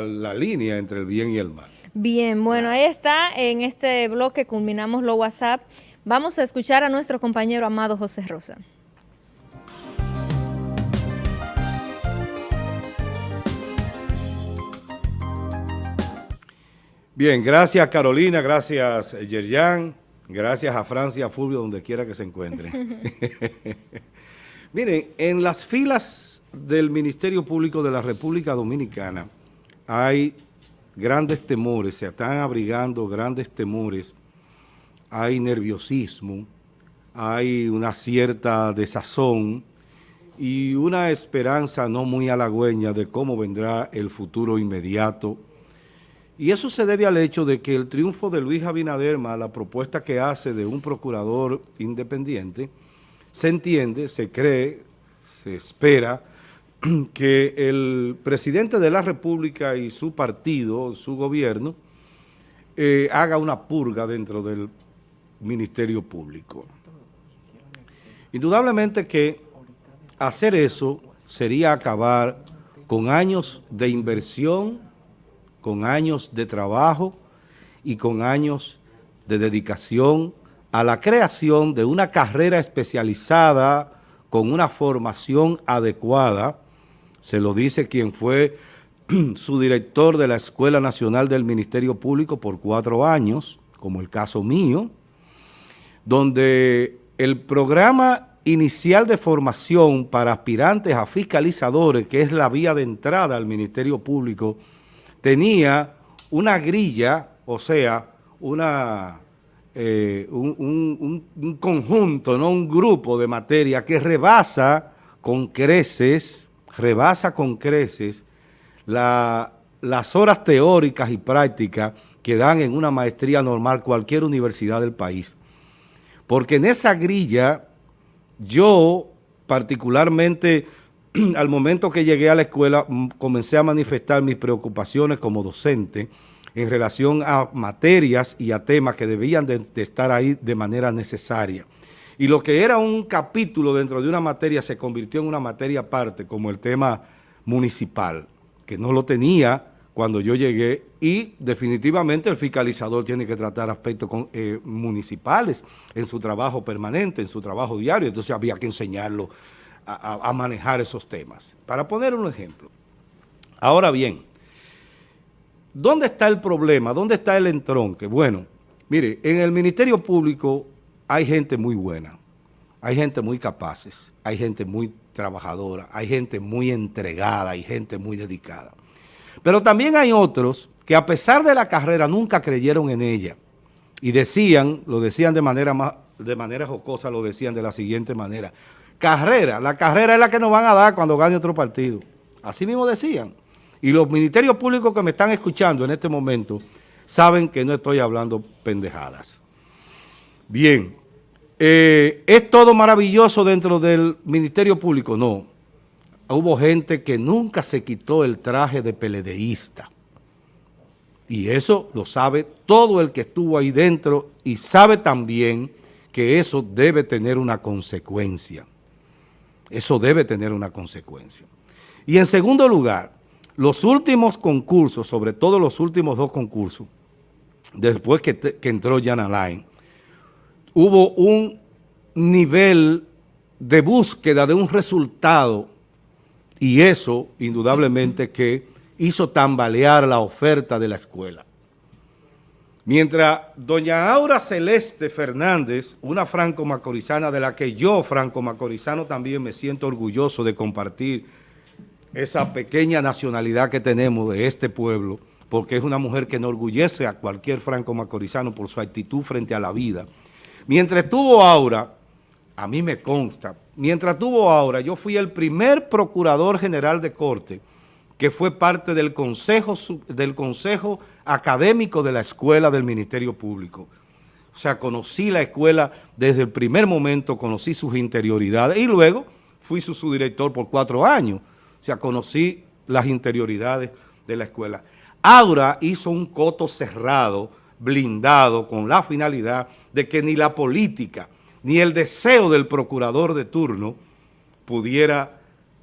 la línea entre el bien y el mal. Bien, bueno, ahí está, en este bloque culminamos lo WhatsApp. Vamos a escuchar a nuestro compañero amado José Rosa. Bien, gracias Carolina, gracias Yerjan, gracias a Francia Fulvio, donde quiera que se encuentre. Miren, en las filas del Ministerio Público de la República Dominicana hay grandes temores, se están abrigando grandes temores, hay nerviosismo, hay una cierta desazón y una esperanza no muy halagüeña de cómo vendrá el futuro inmediato. Y eso se debe al hecho de que el triunfo de Luis Abinader, la propuesta que hace de un procurador independiente, se entiende, se cree, se espera que el presidente de la República y su partido, su gobierno, eh, haga una purga dentro del Ministerio Público. Indudablemente que hacer eso sería acabar con años de inversión, con años de trabajo y con años de dedicación a la creación de una carrera especializada con una formación adecuada, se lo dice quien fue su director de la Escuela Nacional del Ministerio Público por cuatro años, como el caso mío, donde el programa inicial de formación para aspirantes a fiscalizadores, que es la vía de entrada al Ministerio Público, tenía una grilla, o sea, eh, un, conjunto, no un grupo de materia que rebasa con creces, rebasa con creces las horas teóricas y prácticas que dan en una maestría normal cualquier universidad del país. Porque en esa grilla, yo particularmente al momento que llegué a la escuela comencé a manifestar mis preocupaciones como docente en relación a materias y a temas que debían de, estar ahí de manera necesaria. Y lo que era un capítulo dentro de una materia se convirtió en una materia aparte, como el tema municipal, que no lo tenía cuando yo llegué y definitivamente el fiscalizador tiene que tratar aspectos eh, municipales en su trabajo permanente, en su trabajo diario, entonces había que enseñarlo a manejar esos temas. Para poner un ejemplo. Ahora bien, ¿Dónde está el problema? ¿Dónde está el entronque? Bueno, mire, en el Ministerio Público hay gente muy buena, hay gente muy capaces, hay gente muy trabajadora, hay gente muy entregada, hay gente muy dedicada. Pero también hay otros que a pesar de la carrera nunca creyeron en ella y decían, lo decían de manera, de jocosa, lo decían de la siguiente manera, carrera, la carrera es la que nos van a dar cuando gane otro partido. Así mismo decían. Y los ministerios públicos que me están escuchando en este momento saben que no estoy hablando pendejadas. Bien, eh, ¿es todo maravilloso dentro del Ministerio Público? No. Hubo gente que nunca se quitó el traje de peledeísta. Y eso lo sabe todo el que estuvo ahí dentro y sabe también que eso debe tener una consecuencia. Eso debe tener una consecuencia. Y en segundo lugar, los últimos concursos, sobre todo los últimos dos concursos, después que, entró Jan Alain, hubo un nivel de búsqueda de un resultado y eso, indudablemente, que hizo tambalear la oferta de la escuela. Mientras doña Aura Celeste Fernández, una franco-macorizana de la que yo, franco-macorizano, también me siento orgulloso de compartir esa pequeña nacionalidad que tenemos de este pueblo, porque es una mujer que enorgullece a cualquier franco-macorizano por su actitud frente a la vida. Mientras tuvo Aura, a mí me consta, mientras tuvo Aura, yo fui el primer procurador general de corte que fue parte del consejo, del consejo académico de la escuela del Ministerio Público. O sea, conocí la escuela desde el primer momento, conocí sus interioridades y luego fui su subdirector por cuatro años. O sea, conocí las interioridades de la escuela. Aura hizo un coto cerrado, blindado, con la finalidad de que ni la política, ni el deseo del procurador de turno pudiera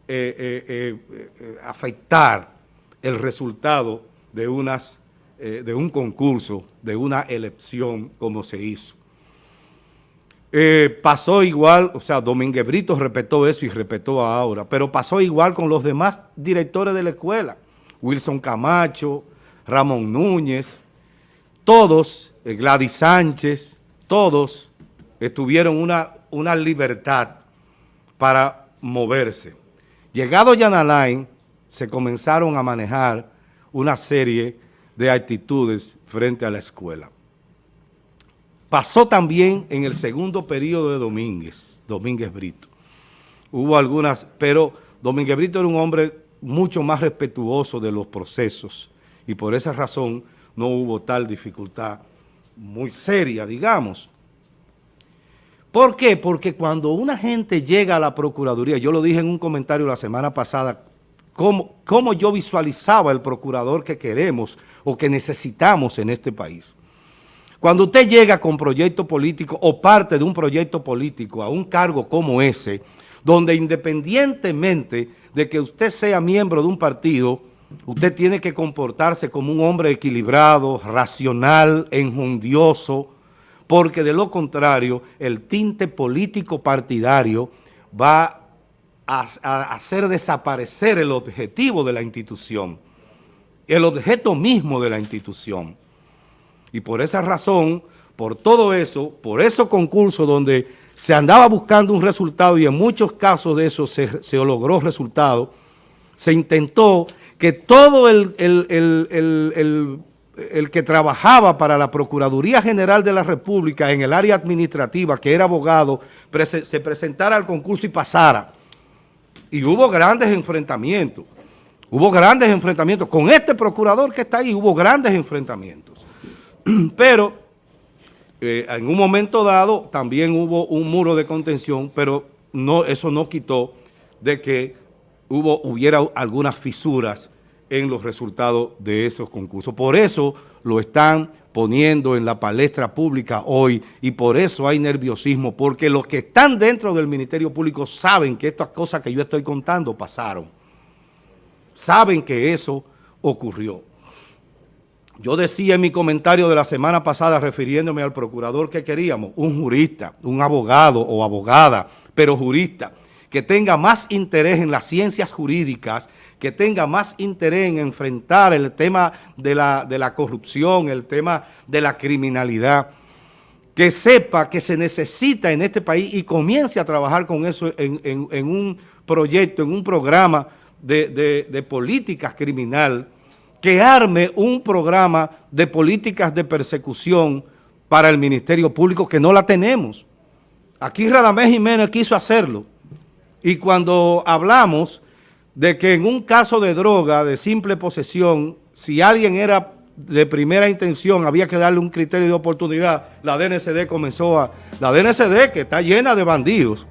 eh, eh, eh, afectar el resultado de, unas, de un concurso, de una elección como se hizo. Pasó igual, o sea, Domínguez Brito respetó eso y respetó ahora, pero pasó igual con los demás directores de la escuela, Wilson Camacho, Ramón Núñez, todos, eh, Gladys Sánchez, todos tuvieron una, una libertad para moverse. Llegado Yanalain, se comenzaron a manejar una serie de actitudes frente a la escuela. Pasó también en el segundo periodo de Domínguez, Domínguez Brito. Hubo algunas, pero Domínguez Brito era un hombre mucho más respetuoso de los procesos y por esa razón no hubo tal dificultad muy seria, digamos. ¿Por qué? Porque cuando una gente llega a la Procuraduría, yo lo dije en un comentario la semana pasada, cómo, cómo yo visualizaba el procurador que queremos o que necesitamos en este país. Cuando usted llega con proyecto político o parte de un proyecto político a un cargo como ese, donde independientemente de que usted sea miembro de un partido, usted tiene que comportarse como un hombre equilibrado, racional, enjundioso, porque de lo contrario, el tinte político partidario va a, hacer desaparecer el objetivo de la institución, el objeto mismo de la institución. Y por esa razón, por todo eso, por esos concursos donde se andaba buscando un resultado y en muchos casos de eso se, logró resultado, se intentó que todo el, el, que trabajaba para la Procuraduría General de la República en el área administrativa, que era abogado, se presentara al concurso y pasara. Y hubo grandes enfrentamientos. Hubo grandes enfrentamientos. Con este procurador que está ahí hubo grandes enfrentamientos. Pero eh, en un momento dado también hubo un muro de contención, pero no, eso no quitó de que hubo, hubiera algunas fisuras en los resultados de esos concursos. Por eso lo están poniendo en la palestra pública hoy y por eso hay nerviosismo, porque los que están dentro del Ministerio Público saben que estas cosas que yo estoy contando pasaron. Saben que eso ocurrió. Yo decía en mi comentario de la semana pasada, refiriéndome al procurador que queríamos, un jurista, un abogado o abogada, pero jurista, que tenga más interés en las ciencias jurídicas, que tenga más interés en enfrentar el tema de la, de la corrupción, el tema de la criminalidad, que sepa que se necesita en este país y comience a trabajar con eso en, un proyecto, en un programa de, de, de políticas criminal, que arme un programa de políticas de persecución para el Ministerio Público que no la tenemos. Aquí Radamés Jiménez quiso hacerlo. Y cuando hablamos de que en un caso de droga, de simple posesión, si alguien era de primera intención, había que darle un criterio de oportunidad, la DNCD comenzó a... La DNCD que está llena de bandidos,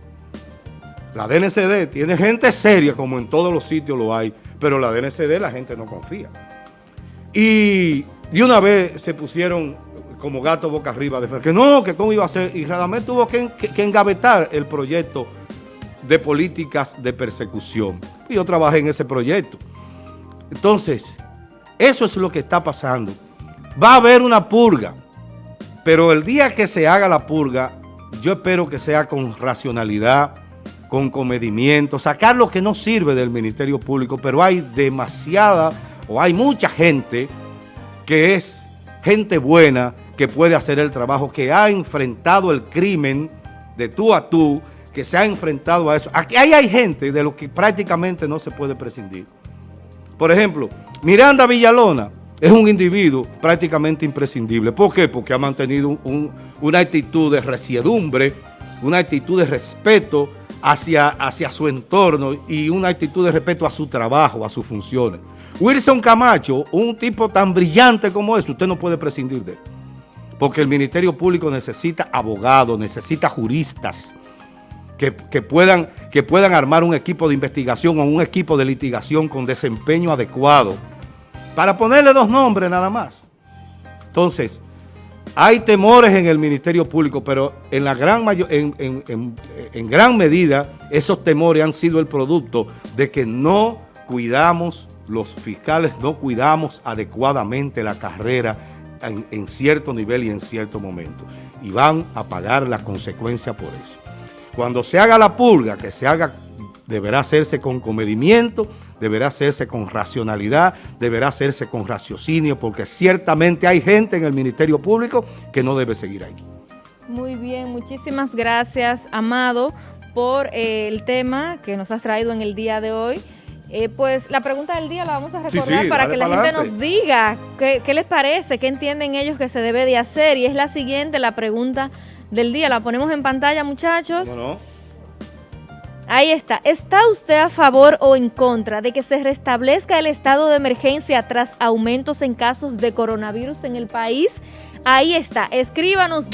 la DNCD tiene gente seria, como en todos los sitios lo hay, pero la DNCD la gente no confía. Y de una vez se pusieron como gato boca arriba, de que no, que cómo iba a ser, y Radamés tuvo que, engavetar el proyecto de políticas de persecución. Yo trabajé en ese proyecto. Entonces, eso es lo que está pasando. Va a haber una purga, pero el día que se haga la purga, yo espero que sea con racionalidad, con comedimiento, sacar lo que no sirve del Ministerio Público, pero hay demasiada o hay mucha gente que es gente buena, que puede hacer el trabajo, que ha enfrentado el crimen de tú a tú, que se ha enfrentado a eso. Aquí hay gente de lo que prácticamente no se puede prescindir. Por ejemplo, Miranda Villalona es un individuo prácticamente imprescindible. ¿Por qué? Porque ha mantenido una actitud de resiedumbre, una actitud de respeto hacia, hacia su entorno y una actitud de respeto a su trabajo, a sus funciones. Wilson Camacho, un tipo tan brillante como ese, usted no puede prescindir de él. Porque el Ministerio Público necesita abogados, necesita juristas que, puedan, que puedan armar un equipo de investigación o un equipo de litigación con desempeño adecuado. Para ponerle dos nombres nada más. Entonces, hay temores en el Ministerio Público, pero en, la gran en gran medida esos temores han sido el producto de que no cuidamos los fiscales no cuidamos adecuadamente la carrera en, en, cierto nivel y en cierto momento. Y van a pagar la consecuencia por eso. Cuando se haga la purga, que se haga, deberá hacerse con comedimiento, deberá hacerse con racionalidad, deberá hacerse con raciocinio, porque ciertamente hay gente en el Ministerio Público que no debe seguir ahí. Muy bien, muchísimas gracias, Amado, por eh, el tema que nos has traído en el día de hoy. Eh, pues la pregunta del día la vamos a recordar sí, sí, para que la gente adelante. nos diga qué, qué les parece, qué entienden ellos que se debe de hacer. Y es la siguiente, la pregunta del día. La ponemos en pantalla, muchachos. Ahí está. ¿Está usted a favor o en contra de que se restablezca el estado de emergencia tras aumentos en casos de coronavirus en el país? Ahí está. Escríbanos